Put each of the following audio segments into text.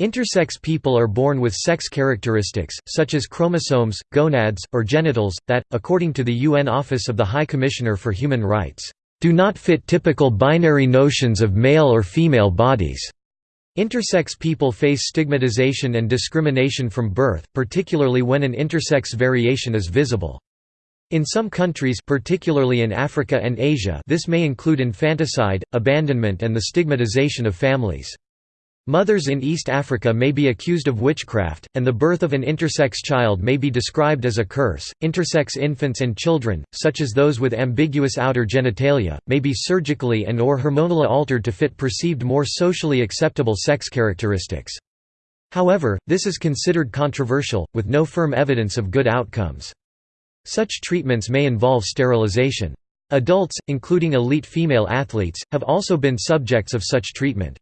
Intersex people are born with sex characteristics, such as chromosomes, gonads, or genitals, that, according to the UN Office of the High Commissioner for Human Rights, do not fit typical binary notions of male or female bodies. Intersex people face stigmatization and discrimination from birth, particularly when an intersex variation is visible. In some countries particularly in Africa and Asia this may include infanticide, abandonment and the stigmatization of families. Mothers in East Africa may be accused of witchcraft, and the birth of an intersex child may be described as a curse. Intersex infants and children, such as those with ambiguous outer genitalia, may be surgically and or hormonally altered to fit perceived more socially acceptable sex characteristics. However, this is considered controversial, with no firm evidence of good outcomes. Such treatments may involve sterilization. Adults, including elite female athletes, have also been subjects of such treatment.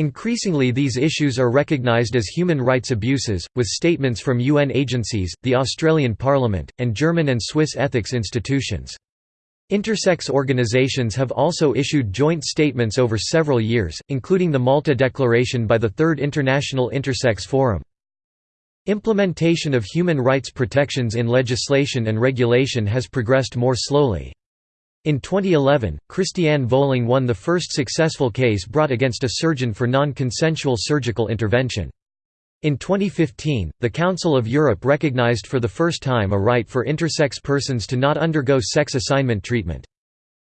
Increasingly these issues are recognised as human rights abuses, with statements from UN agencies, the Australian Parliament, and German and Swiss ethics institutions. Intersex organizations have also issued joint statements over several years, including the Malta Declaration by the Third International Intersex Forum. Implementation of human rights protections in legislation and regulation has progressed more slowly. In 2011, Christiane Völling won the first successful case brought against a surgeon for non-consensual surgical intervention. In 2015, the Council of Europe recognized for the first time a right for intersex persons to not undergo sex assignment treatment.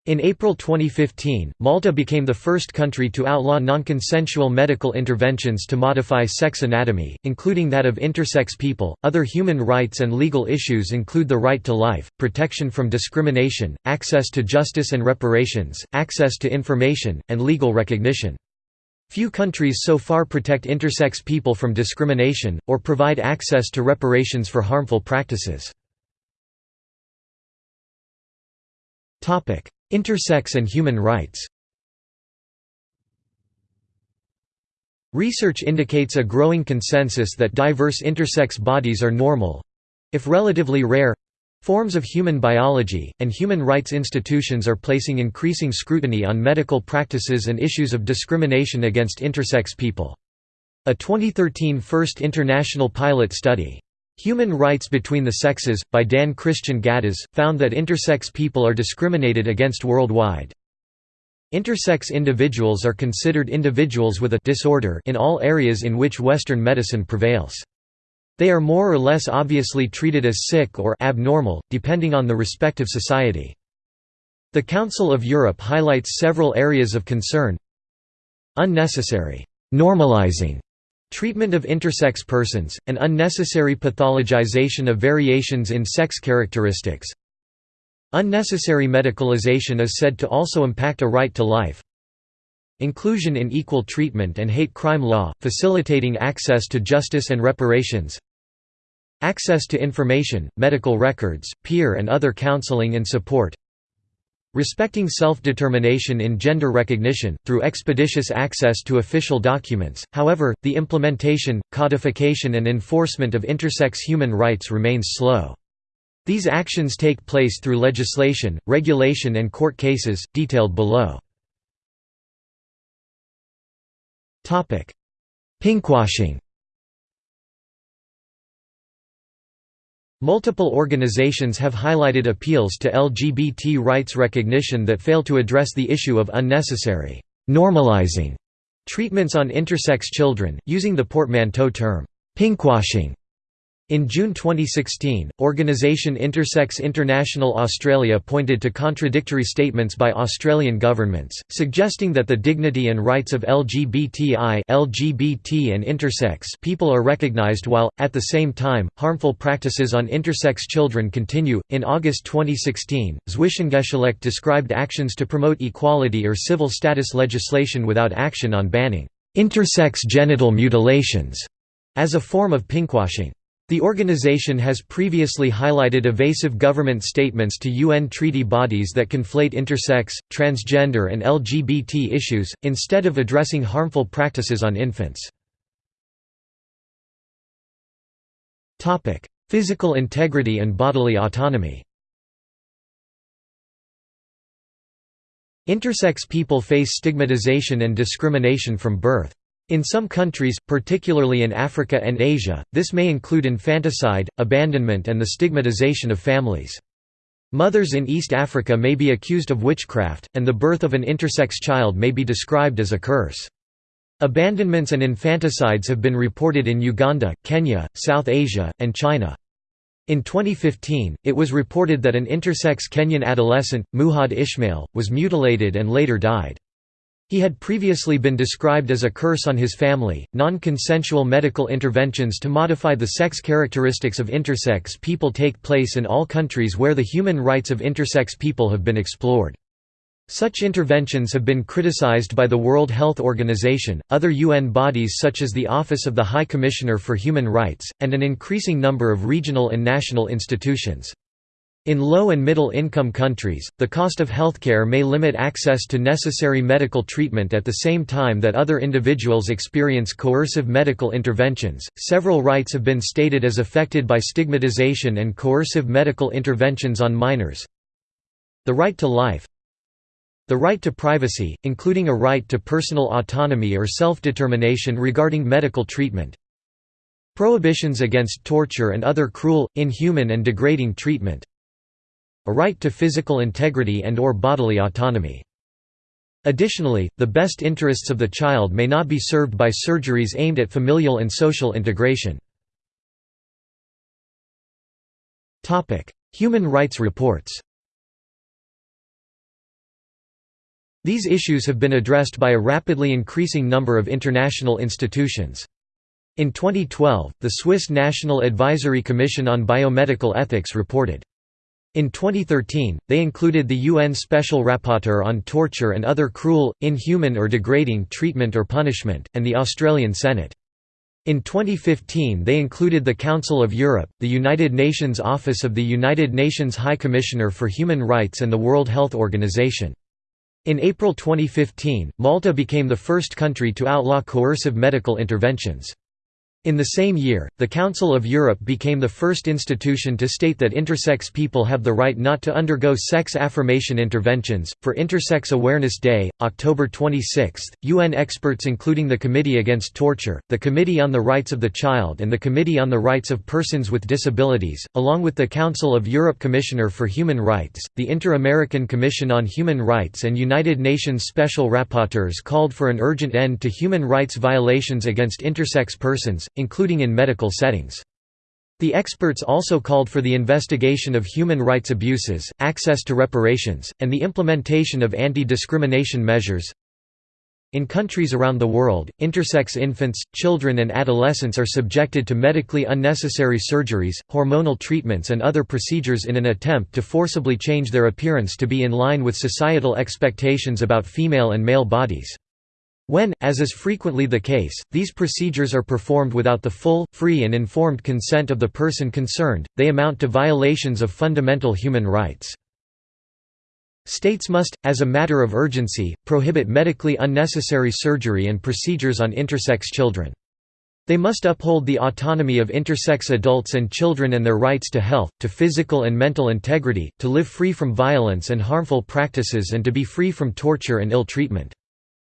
In April 2015, Malta became the first country to outlaw non-consensual medical interventions to modify sex anatomy, including that of intersex people. Other human rights and legal issues include the right to life, protection from discrimination, access to justice and reparations, access to information, and legal recognition. Few countries so far protect intersex people from discrimination, or provide access to reparations for harmful practices. Intersex and human rights Research indicates a growing consensus that diverse intersex bodies are normal—if relatively rare—forms of human biology, and human rights institutions are placing increasing scrutiny on medical practices and issues of discrimination against intersex people. A 2013 first international pilot study, Human Rights Between the Sexes, by Dan Christian Ghattas, found that intersex people are discriminated against worldwide. Intersex individuals are considered individuals with a disorder in all areas in which Western medicine prevails. They are more or less obviously treated as sick or abnormal, depending on the respective society. The Council of Europe highlights several areas of concern Unnecessary normalizing Treatment of intersex persons, an unnecessary pathologization of variations in sex characteristics. Unnecessary medicalization is said to also impact a right to life. Inclusion in equal treatment and hate crime law, facilitating access to justice and reparations. Access to information, medical records, peer and other counseling and support Respecting self-determination in gender recognition, through expeditious access to official documents, however, the implementation, codification and enforcement of intersex human rights remains slow. These actions take place through legislation, regulation and court cases, detailed below. Pinkwashing Multiple organizations have highlighted appeals to LGBT rights recognition that fail to address the issue of unnecessary normalizing treatments on intersex children, using the portmanteau term pinkwashing in June 2016, organisation Intersex International Australia pointed to contradictory statements by Australian governments, suggesting that the dignity and rights of LGBTI LGBT and intersex people are recognised while, at the same time, harmful practices on intersex children continue. In August 2016, Zwischengeschlecht described actions to promote equality or civil status legislation without action on banning intersex genital mutilations as a form of pinkwashing. The organization has previously highlighted evasive government statements to UN treaty bodies that conflate intersex, transgender and LGBT issues, instead of addressing harmful practices on infants. Physical integrity and bodily autonomy Intersex people face stigmatization and discrimination from birth. In some countries, particularly in Africa and Asia, this may include infanticide, abandonment and the stigmatization of families. Mothers in East Africa may be accused of witchcraft, and the birth of an intersex child may be described as a curse. Abandonments and infanticides have been reported in Uganda, Kenya, South Asia, and China. In 2015, it was reported that an intersex Kenyan adolescent, Muhad Ishmael, was mutilated and later died. He had previously been described as a curse on his family. Non consensual medical interventions to modify the sex characteristics of intersex people take place in all countries where the human rights of intersex people have been explored. Such interventions have been criticized by the World Health Organization, other UN bodies such as the Office of the High Commissioner for Human Rights, and an increasing number of regional and national institutions. In low and middle income countries, the cost of healthcare may limit access to necessary medical treatment at the same time that other individuals experience coercive medical interventions. Several rights have been stated as affected by stigmatization and coercive medical interventions on minors. The right to life, the right to privacy, including a right to personal autonomy or self-determination regarding medical treatment. Prohibitions against torture and other cruel, inhuman and degrading treatment a right to physical integrity and or bodily autonomy. Additionally, the best interests of the child may not be served by surgeries aimed at familial and social integration. Human rights reports These issues have been addressed by a rapidly increasing number of international institutions. In 2012, the Swiss National Advisory Commission on Biomedical Ethics reported, in 2013, they included the UN Special Rapporteur on Torture and Other Cruel, Inhuman or Degrading Treatment or Punishment, and the Australian Senate. In 2015 they included the Council of Europe, the United Nations Office of the United Nations High Commissioner for Human Rights and the World Health Organization. In April 2015, Malta became the first country to outlaw coercive medical interventions. In the same year, the Council of Europe became the first institution to state that intersex people have the right not to undergo sex affirmation interventions. For Intersex Awareness Day, October 26, UN experts including the Committee Against Torture, the Committee on the Rights of the Child, and the Committee on the Rights of Persons with Disabilities, along with the Council of Europe Commissioner for Human Rights, the Inter-American Commission on Human Rights, and United Nations Special Rapporteurs called for an urgent end to human rights violations against intersex persons including in medical settings. The experts also called for the investigation of human rights abuses, access to reparations, and the implementation of anti-discrimination measures. In countries around the world, intersex infants, children and adolescents are subjected to medically unnecessary surgeries, hormonal treatments and other procedures in an attempt to forcibly change their appearance to be in line with societal expectations about female and male bodies. When, as is frequently the case, these procedures are performed without the full, free and informed consent of the person concerned, they amount to violations of fundamental human rights. States must, as a matter of urgency, prohibit medically unnecessary surgery and procedures on intersex children. They must uphold the autonomy of intersex adults and children and their rights to health, to physical and mental integrity, to live free from violence and harmful practices and to be free from torture and ill treatment.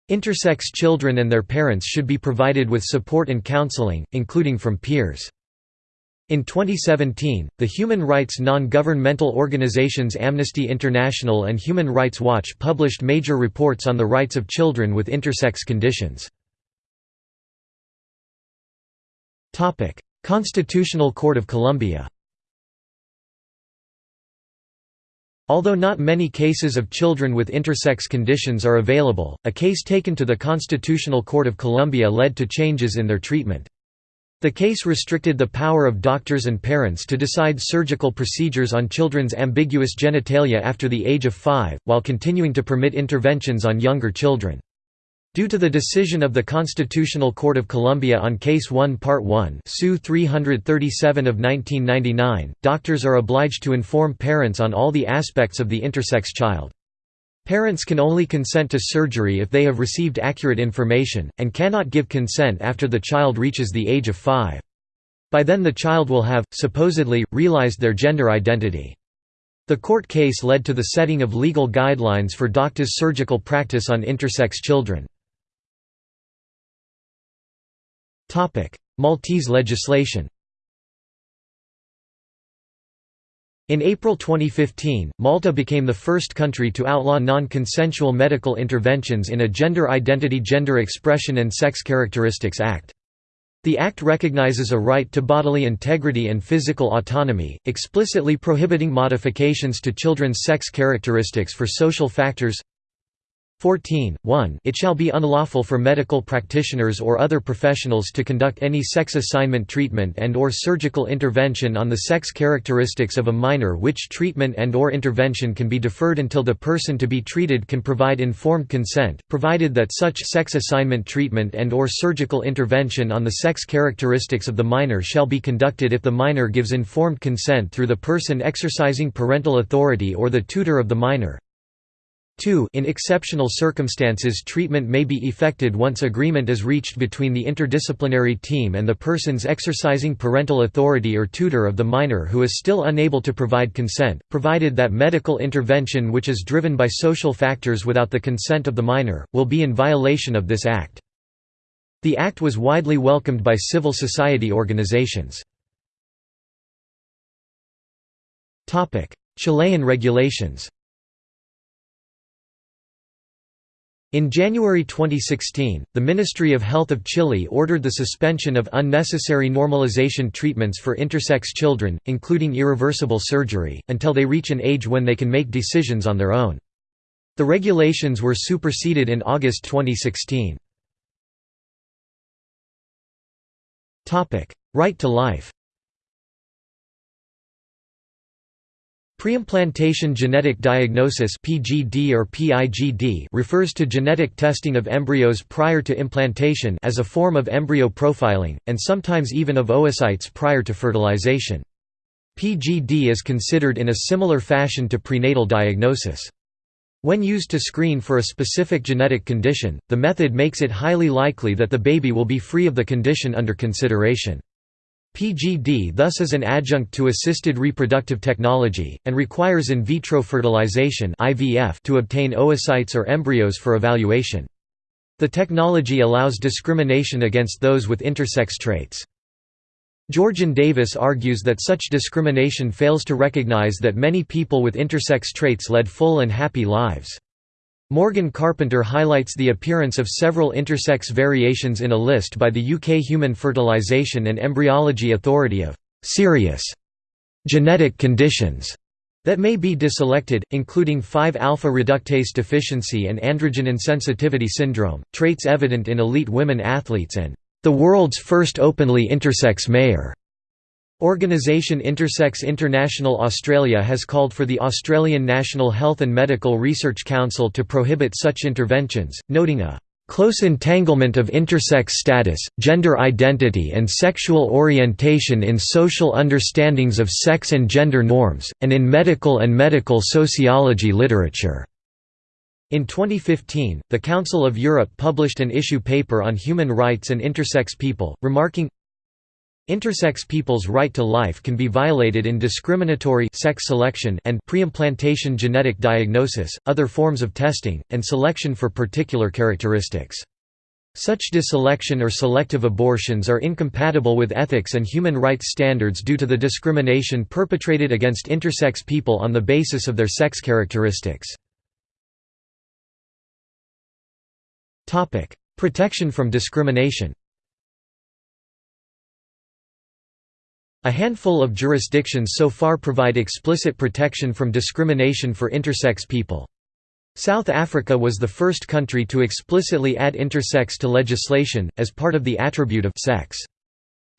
Intersex children and their parents should be provided with support and counseling, including from peers. In 2017, the human rights non-governmental organizations Amnesty International and Human Rights Watch published major reports on the rights of children with intersex conditions. Constitutional Court of Colombia Although not many cases of children with intersex conditions are available, a case taken to the Constitutional Court of Colombia led to changes in their treatment. The case restricted the power of doctors and parents to decide surgical procedures on children's ambiguous genitalia after the age of five, while continuing to permit interventions on younger children. Due to the decision of the Constitutional Court of Colombia on Case 1 Part 1 SU 337 of 1999, doctors are obliged to inform parents on all the aspects of the intersex child. Parents can only consent to surgery if they have received accurate information, and cannot give consent after the child reaches the age of 5. By then the child will have, supposedly, realized their gender identity. The court case led to the setting of legal guidelines for doctors' surgical practice on intersex children. Maltese legislation In April 2015, Malta became the first country to outlaw non-consensual medical interventions in a Gender Identity Gender Expression and Sex Characteristics Act. The Act recognizes a right to bodily integrity and physical autonomy, explicitly prohibiting modifications to children's sex characteristics for social factors 14, 1 It shall be unlawful for medical practitioners or other professionals to conduct any sex assignment treatment and or surgical intervention on the sex characteristics of a minor which treatment and or intervention can be deferred until the person to be treated can provide informed consent, provided that such sex assignment treatment and or surgical intervention on the sex characteristics of the minor shall be conducted if the minor gives informed consent through the person exercising parental authority or the tutor of the minor, 2 In exceptional circumstances treatment may be effected once agreement is reached between the interdisciplinary team and the persons exercising parental authority or tutor of the minor who is still unable to provide consent, provided that medical intervention which is driven by social factors without the consent of the minor, will be in violation of this Act. The Act was widely welcomed by civil society organizations. Chilean regulations In January 2016, the Ministry of Health of Chile ordered the suspension of unnecessary normalization treatments for intersex children, including irreversible surgery, until they reach an age when they can make decisions on their own. The regulations were superseded in August 2016. Right to life Preimplantation genetic diagnosis (PGD or PIGD) refers to genetic testing of embryos prior to implantation as a form of embryo profiling, and sometimes even of oocytes prior to fertilization. PGD is considered in a similar fashion to prenatal diagnosis. When used to screen for a specific genetic condition, the method makes it highly likely that the baby will be free of the condition under consideration. PGD thus is an adjunct to assisted reproductive technology, and requires in vitro fertilization to obtain oocytes or embryos for evaluation. The technology allows discrimination against those with intersex traits. Georgiann Davis argues that such discrimination fails to recognize that many people with intersex traits led full and happy lives. Morgan Carpenter highlights the appearance of several intersex variations in a list by the UK Human Fertilisation and Embryology Authority of «serious» genetic conditions that may be deselected, including 5-alpha reductase deficiency and androgen insensitivity syndrome, traits evident in elite women athletes and the world's first openly intersex mayor. Organisation Intersex International Australia has called for the Australian National Health and Medical Research Council to prohibit such interventions, noting a close entanglement of intersex status, gender identity and sexual orientation in social understandings of sex and gender norms, and in medical and medical sociology literature." In 2015, the Council of Europe published an issue paper on human rights and intersex people, remarking, Intersex people's right to life can be violated in discriminatory sex selection and preimplantation genetic diagnosis, other forms of testing, and selection for particular characteristics. Such deselection or selective abortions are incompatible with ethics and human rights standards due to the discrimination perpetrated against intersex people on the basis of their sex characteristics. Protection from discrimination A handful of jurisdictions so far provide explicit protection from discrimination for intersex people. South Africa was the first country to explicitly add intersex to legislation, as part of the attribute of sex.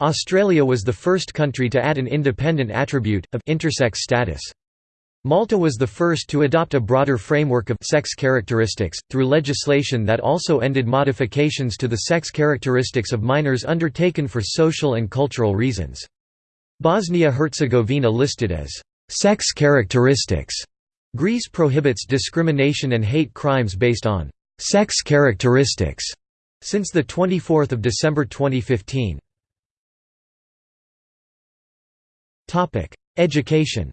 Australia was the first country to add an independent attribute, of intersex status. Malta was the first to adopt a broader framework of sex characteristics, through legislation that also ended modifications to the sex characteristics of minors undertaken for social and cultural reasons. Bosnia-Herzegovina listed as sex characteristics. Greece prohibits discrimination and hate crimes based on sex characteristics since the 24th of December 2015. Topic: Education.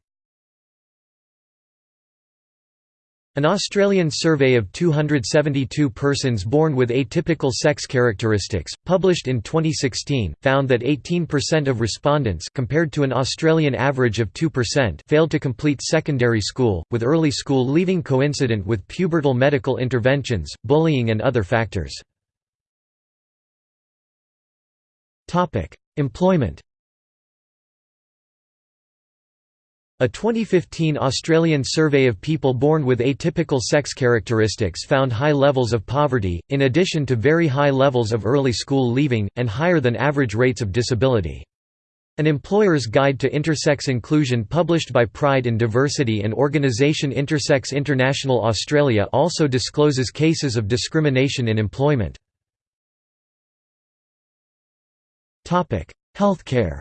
An Australian survey of 272 persons born with atypical sex characteristics, published in 2016, found that 18% of respondents compared to an Australian average of 2% failed to complete secondary school, with early school leaving coincident with pubertal medical interventions, bullying and other factors. Employment A 2015 Australian survey of people born with atypical sex characteristics found high levels of poverty, in addition to very high levels of early school leaving, and higher than average rates of disability. An Employer's Guide to Intersex Inclusion published by Pride in Diversity and organisation Intersex International Australia also discloses cases of discrimination in employment. Healthcare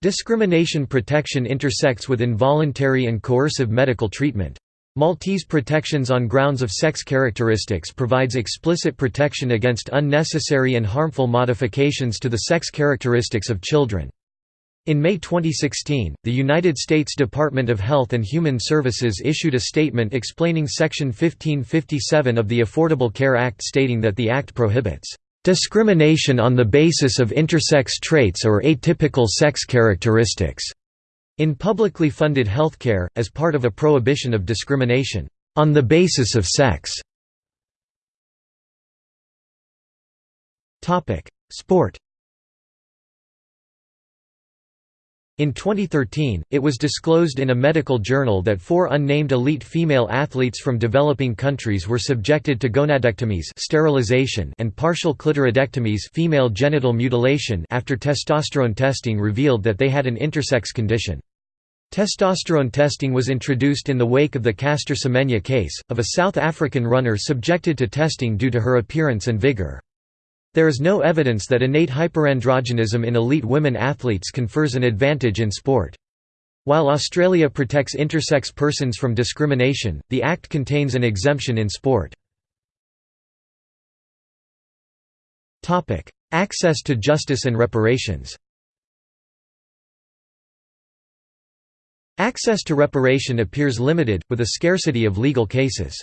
Discrimination protection intersects with involuntary and coercive medical treatment. Maltese Protections on Grounds of Sex Characteristics provides explicit protection against unnecessary and harmful modifications to the sex characteristics of children. In May 2016, the United States Department of Health and Human Services issued a statement explaining Section 1557 of the Affordable Care Act stating that the act prohibits Discrimination on the basis of intersex traits or atypical sex characteristics in publicly funded healthcare, as part of a prohibition of discrimination on the basis of sex. Sport In 2013, it was disclosed in a medical journal that four unnamed elite female athletes from developing countries were subjected to gonadectomies sterilization and partial clitoridectomies female genital mutilation after testosterone testing revealed that they had an intersex condition. Testosterone testing was introduced in the wake of the Caster Semenya case, of a South African runner subjected to testing due to her appearance and vigor. There is no evidence that innate hyperandrogenism in elite women athletes confers an advantage in sport. While Australia protects intersex persons from discrimination, the Act contains an exemption in sport. Access to justice and reparations Access to reparation appears limited, with a scarcity of legal cases.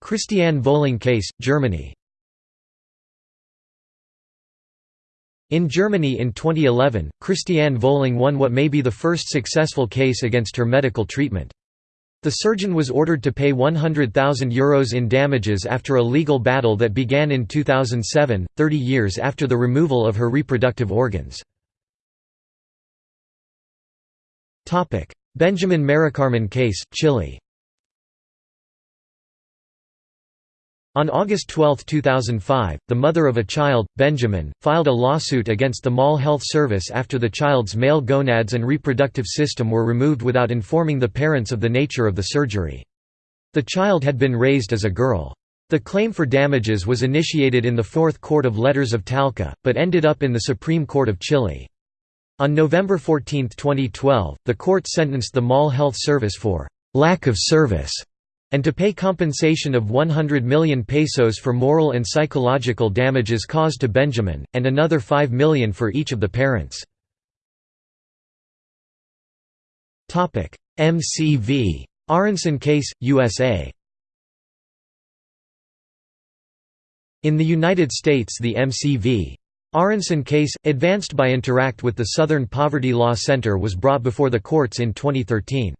Christiane Völling case, Germany In Germany in 2011, Christiane Völling won what may be the first successful case against her medical treatment. The surgeon was ordered to pay €100,000 Euros in damages after a legal battle that began in 2007, 30 years after the removal of her reproductive organs. Benjamin Maricarmen case, Chile On August 12, 2005, the mother of a child, Benjamin, filed a lawsuit against the Maule Health Service after the child's male gonads and reproductive system were removed without informing the parents of the nature of the surgery. The child had been raised as a girl. The claim for damages was initiated in the Fourth Court of Letters of Talca, but ended up in the Supreme Court of Chile. On November 14, 2012, the court sentenced the Maule Health Service for lack of service and to pay compensation of 100 million pesos for moral and psychological damages caused to Benjamin, and another 5 million for each of the parents. MCV. Aaronson case, USA In the United States the MCV. Aaronson case, advanced by Interact with the Southern Poverty Law Center was brought before the courts in 2013.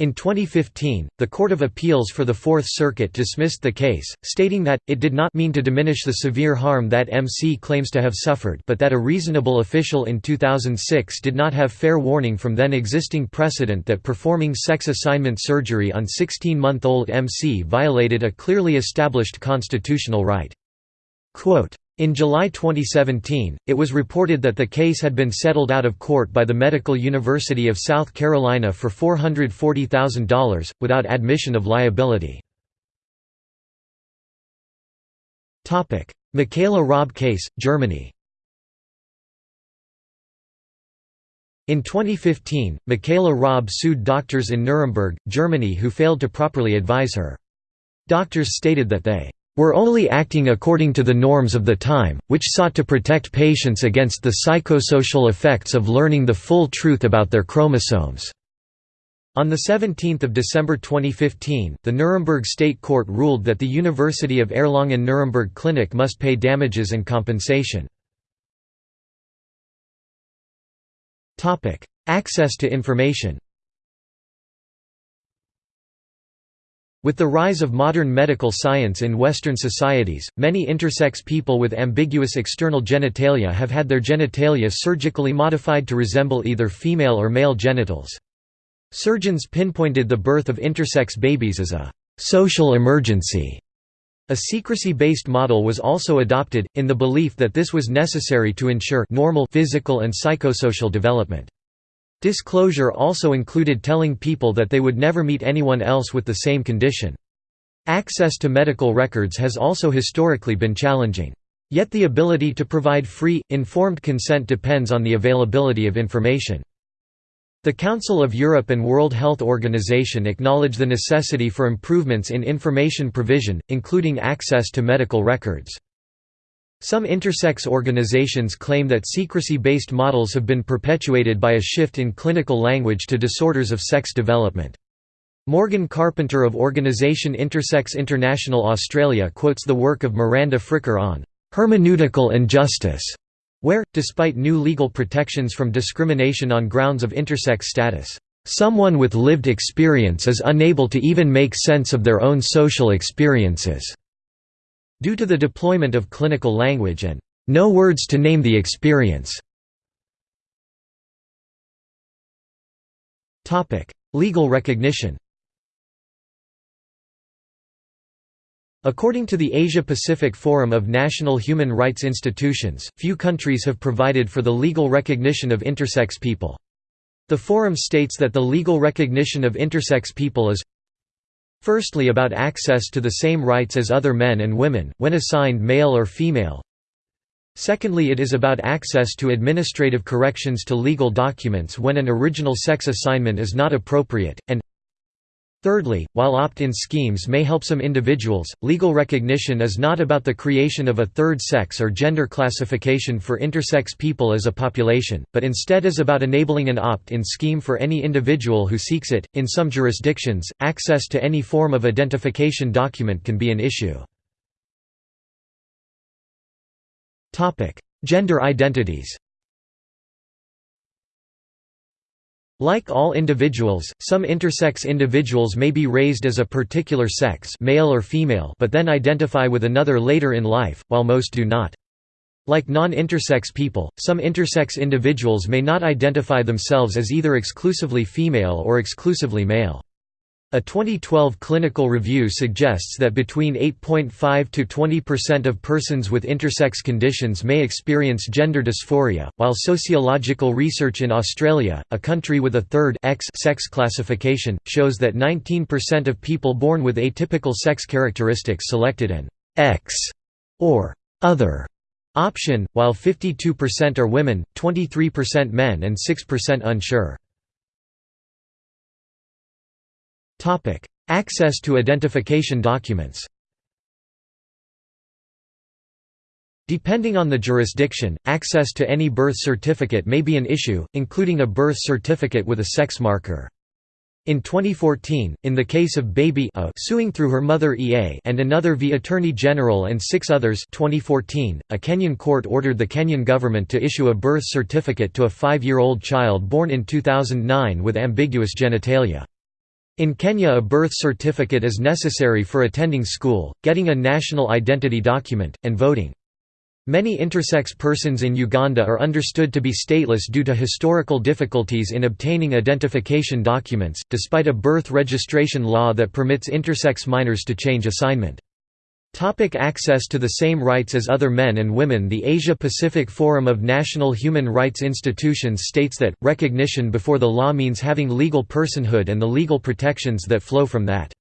In 2015, the Court of Appeals for the Fourth Circuit dismissed the case, stating that, it did not mean to diminish the severe harm that MC claims to have suffered but that a reasonable official in 2006 did not have fair warning from then existing precedent that performing sex assignment surgery on 16-month-old MC violated a clearly established constitutional right. Quote, in July 2017, it was reported that the case had been settled out of court by the Medical University of South Carolina for $440,000, without admission of liability. Michaela Raab case, Germany In 2015, Michaela Raab sued doctors in Nuremberg, Germany who failed to properly advise her. Doctors stated that they were only acting according to the norms of the time, which sought to protect patients against the psychosocial effects of learning the full truth about their chromosomes." On 17 December 2015, the Nuremberg State Court ruled that the University of Erlangen-Nuremberg Clinic must pay damages and compensation. Access to information With the rise of modern medical science in Western societies, many intersex people with ambiguous external genitalia have had their genitalia surgically modified to resemble either female or male genitals. Surgeons pinpointed the birth of intersex babies as a «social emergency». A secrecy-based model was also adopted, in the belief that this was necessary to ensure normal physical and psychosocial development. Disclosure also included telling people that they would never meet anyone else with the same condition. Access to medical records has also historically been challenging. Yet the ability to provide free, informed consent depends on the availability of information. The Council of Europe and World Health Organization acknowledge the necessity for improvements in information provision, including access to medical records. Some intersex organizations claim that secrecy-based models have been perpetuated by a shift in clinical language to disorders of sex development. Morgan Carpenter of organisation Intersex International Australia quotes the work of Miranda Fricker on «hermeneutical injustice, where, despite new legal protections from discrimination on grounds of intersex status, "...someone with lived experience is unable to even make sense of their own social experiences." Due to the deployment of clinical language and no words to name the experience. Legal recognition According to the Asia-Pacific Forum of National Human Rights Institutions, few countries have provided for the legal recognition of intersex people. The forum states that the legal recognition of intersex people is Firstly about access to the same rights as other men and women, when assigned male or female. Secondly it is about access to administrative corrections to legal documents when an original sex assignment is not appropriate, and Thirdly, while opt-in schemes may help some individuals, legal recognition is not about the creation of a third sex or gender classification for intersex people as a population, but instead is about enabling an opt-in scheme for any individual who seeks it. In some jurisdictions, access to any form of identification document can be an issue. Topic: Gender identities. Like all individuals, some intersex individuals may be raised as a particular sex male or female but then identify with another later in life, while most do not. Like non-intersex people, some intersex individuals may not identify themselves as either exclusively female or exclusively male. A 2012 clinical review suggests that between 8.5 to 20% of persons with intersex conditions may experience gender dysphoria, while sociological research in Australia, a country with a third X sex classification, shows that 19% of people born with atypical sex characteristics selected an X or other option, while 52% are women, 23% men and 6% unsure. Topic: Access to identification documents. Depending on the jurisdiction, access to any birth certificate may be an issue, including a birth certificate with a sex marker. In 2014, in the case of Baby A suing through her mother EA and another v Attorney General and six others 2014, a Kenyan court ordered the Kenyan government to issue a birth certificate to a five-year-old child born in 2009 with ambiguous genitalia. In Kenya a birth certificate is necessary for attending school, getting a national identity document, and voting. Many intersex persons in Uganda are understood to be stateless due to historical difficulties in obtaining identification documents, despite a birth registration law that permits intersex minors to change assignment. Topic access to the same rights as other men and women The Asia-Pacific Forum of National Human Rights Institutions states that, recognition before the law means having legal personhood and the legal protections that flow from that.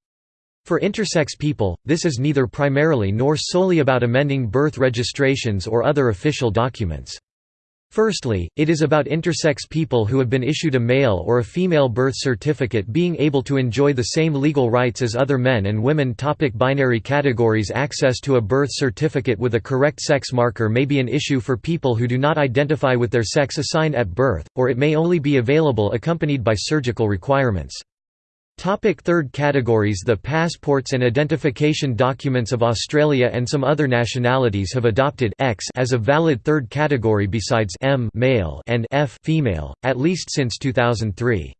For intersex people, this is neither primarily nor solely about amending birth registrations or other official documents. Firstly, it is about intersex people who have been issued a male or a female birth certificate being able to enjoy the same legal rights as other men and women. Topic binary categories Access to a birth certificate with a correct sex marker may be an issue for people who do not identify with their sex assigned at birth, or it may only be available accompanied by surgical requirements. Topic third categories The passports and identification documents of Australia and some other nationalities have adopted X as a valid third category besides M male and F female, at least since 2003.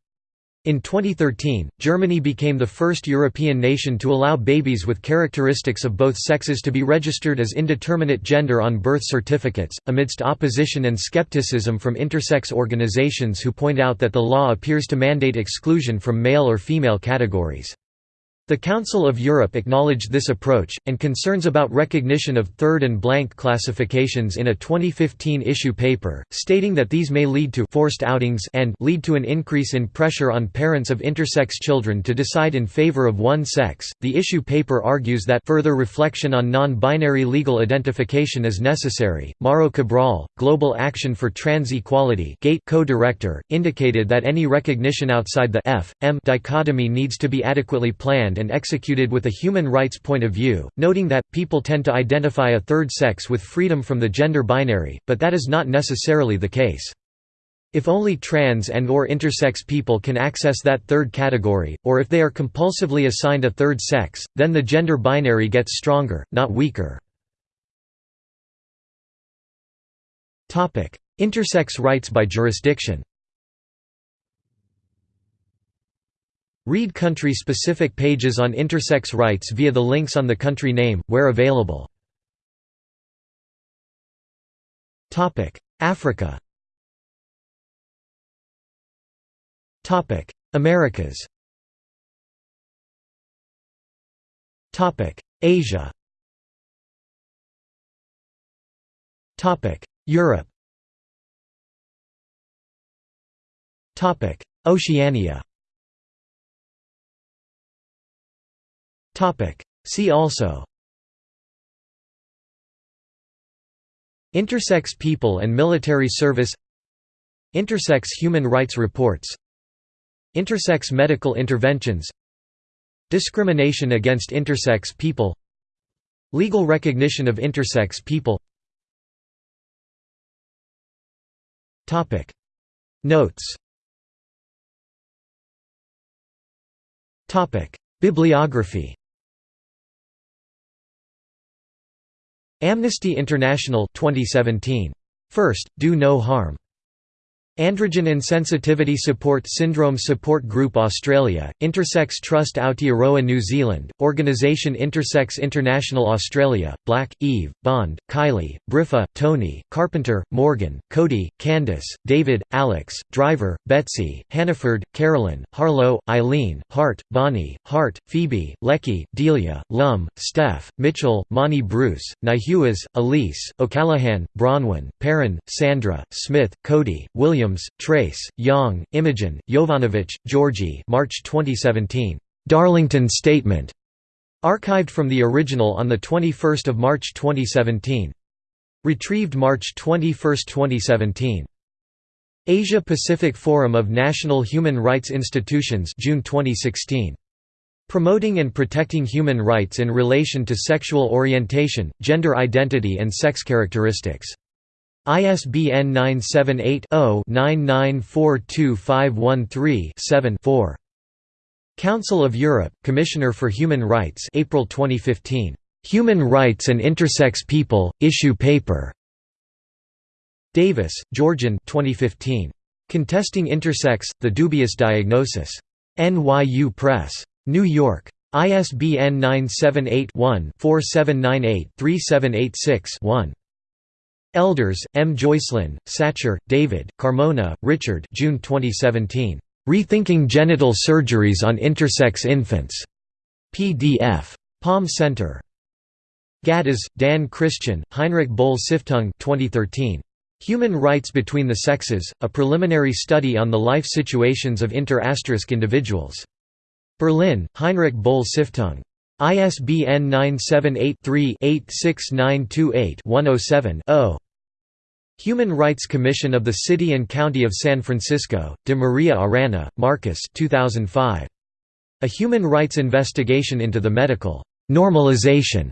In 2013, Germany became the first European nation to allow babies with characteristics of both sexes to be registered as indeterminate gender on birth certificates, amidst opposition and skepticism from intersex organizations who point out that the law appears to mandate exclusion from male or female categories. The Council of Europe acknowledged this approach, and concerns about recognition of third and blank classifications in a 2015 issue paper, stating that these may lead to forced outings and lead to an increase in pressure on parents of intersex children to decide in favor of one sex. The issue paper argues that further reflection on non-binary legal identification is necessary. Mauro Cabral, Global Action for Trans Equality (GATE) co-director, indicated that any recognition outside the F M dichotomy needs to be adequately planned and executed with a human rights point of view, noting that, people tend to identify a third sex with freedom from the gender binary, but that is not necessarily the case. If only trans and or intersex people can access that third category, or if they are compulsively assigned a third sex, then the gender binary gets stronger, not weaker. Intersex rights by jurisdiction Read country-specific pages on intersex rights via the links on the country name, where available. Africa. Americas. Asia. Europe. Oceania See also. Intersex people and military service. Intersex human rights reports. Intersex medical interventions. Discrimination against intersex people. Legal recognition of intersex people. Notes. Bibliography Amnesty International 2017. First, Do No Harm. Androgen Insensitivity Support Syndrome Support Group Australia, Intersex Trust Aotearoa New Zealand, Organisation Intersex International Australia, Black, Eve, Bond, Kylie, Briffa, Tony, Carpenter, Morgan, Cody, Candice, David, Alex, Driver, Betsy, Hannaford, Carolyn, Harlow, Eileen, Hart, Bonnie, Hart, Phoebe, Leckey, Delia, Lum, Steph, Mitchell, Monty Bruce, Nyhuis, Elise, O'Callaghan, Bronwyn, Perrin, Sandra, Smith, Cody, William Williams, Trace, Young, Imogen, Jovanovic, Georgie March 2017. Darlington Statement. Archived from the original on 21 March 2017. Retrieved March 21, 2017. Asia Pacific Forum of National Human Rights Institutions June 2016. Promoting and protecting human rights in relation to sexual orientation, gender identity and sex characteristics. ISBN 978-0-9942513-7-4. Council of Europe, Commissioner for Human Rights April 2015. Human Rights and Intersex People, Issue Paper. Davis, Georgiann 2015. Contesting Intersex, The Dubious Diagnosis. NYU Press. New York. ISBN 978 one 4798 3786 one Elders, M. Joycelyn, Satcher, David, Carmona, Richard June 2017. Rethinking Genital Surgeries on Intersex Infants. PDF. Palm Center. Ghattas, Dan Christian, Heinrich Böll Stiftung 2013. Human Rights Between the Sexes, A Preliminary Study on the Life Situations of Inter individuals. Berlin, Heinrich Böll Stiftung. ISBN 978-3-86928-107-0. Human Rights Commission of the City and County of San Francisco, De Maria Arana, Marcus 2005. A Human Rights Investigation into the Medical «normalization»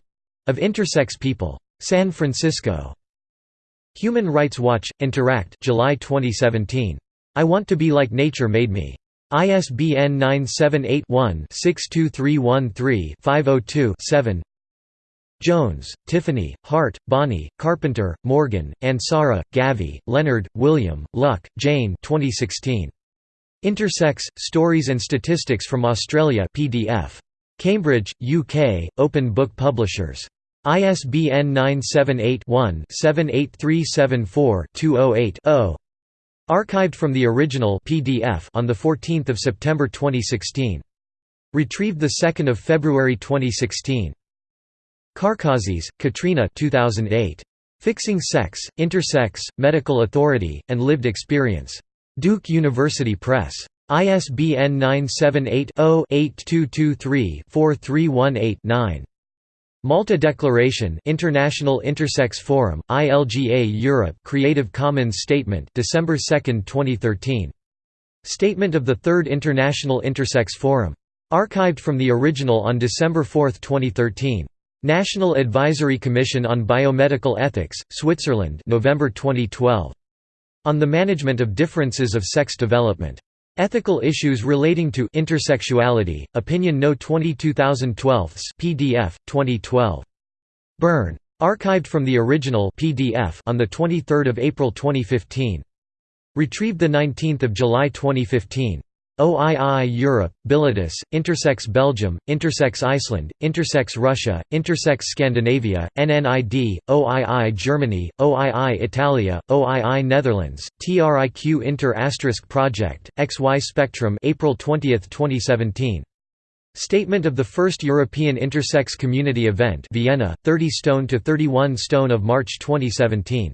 of intersex people. San Francisco. Human Rights Watch, Interact July 2017. I Want to Be Like Nature Made Me. ISBN 978-1-62313-502-7 Jones, Tiffany, Hart, Bonnie, Carpenter, Morgan, Ansara, Gavi, Leonard, William, Lucke, Jane 2016. Intersex, Stories and Statistics from Australia PDF. Cambridge, UK, Open Book Publishers. ISBN 978-1-78374-208-0. Archived from the original PDF on 14 September 2016. Retrieved 2 February 2016. Karkazis, Katrina 2008. Fixing Sex, Intersex, Medical Authority, and Lived Experience. Duke University Press. ISBN 978 0 8223 4318 Malta Declaration International Intersex Forum, ILGA Europe Creative Commons Statement December 2, 2013. Statement of the Third International Intersex Forum. Archived from the original on December 4, 2013. National Advisory Commission on Biomedical Ethics, Switzerland November 2012. On the Management of Differences of Sex Development. Ethical Issues Relating to Intersexuality, Opinion No 22012 PDF, 2012. Bern. Archived from the original PDF on 23 April 2015. Retrieved 19 July 2015. OII Europe, Bilitis, Intersex Belgium, Intersex Iceland, Intersex Russia, Intersex Scandinavia, NNID, OII Germany, OII Italia, OII Netherlands, TRIQ Inter Project, XY Spectrum April 20, 2017. Statement of the first European Intersex Community Event Vienna, 30 stone to 31 stone of March 2017.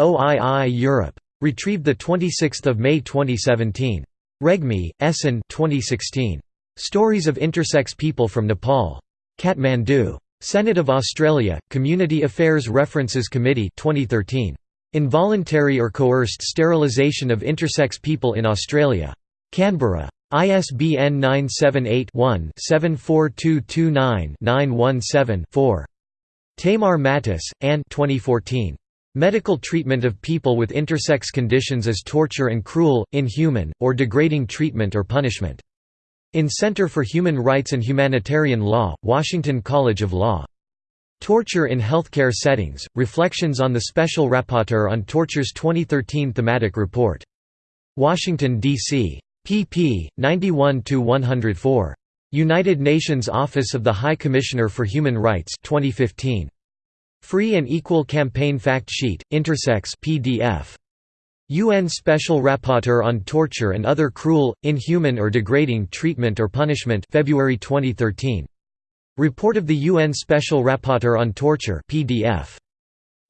OII Europe. Retrieved 26 May 2017. Regmi, Esan 2016. Stories of Intersex People from Nepal. Kathmandu. Senate of Australia, Community Affairs References Committee 2013. Involuntary or coerced sterilisation of intersex people in Australia. Canberra. ISBN 978-1-74229-917-4. Tamar Mattis, Anne 2014. Medical treatment of people with intersex conditions as torture and cruel, inhuman, or degrading treatment or punishment. In Center for Human Rights and Humanitarian Law, Washington College of Law. Torture in Healthcare Settings, Reflections on the Special Rapporteur on Torture's 2013 thematic report. Washington, D.C. pp. 91–104. United Nations Office of the High Commissioner for Human Rights 2015. Free and Equal Campaign Fact Sheet, Intersex PDF. UN Special Rapporteur on Torture and Other Cruel, Inhuman or Degrading Treatment or Punishment February 2013. Report of the UN Special Rapporteur on Torture PDF.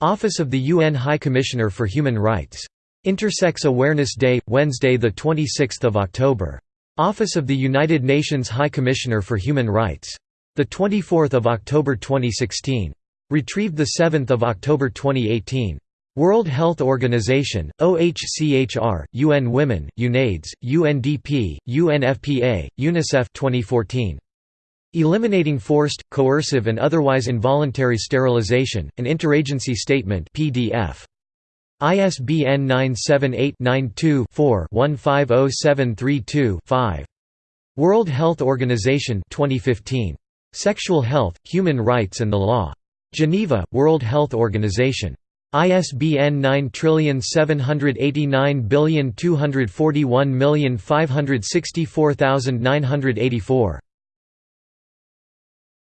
Office of the UN High Commissioner for Human Rights. Intersex Awareness Day, Wednesday 26 October. Office of the United Nations High Commissioner for Human Rights. 24 October 2016. Retrieved 7 October 2018. World Health Organization, OHCHR, UN Women, UNAIDS, UNDP, UNFPA, UNICEF 2014. Eliminating Forced, Coercive and Otherwise Involuntary Sterilization, an Interagency Statement PDF. ISBN 978-92-4-150732-5. World Health Organization 2015. Sexual Health, Human Rights and the Law. Geneva, World Health Organization. ISBN 9789241564984.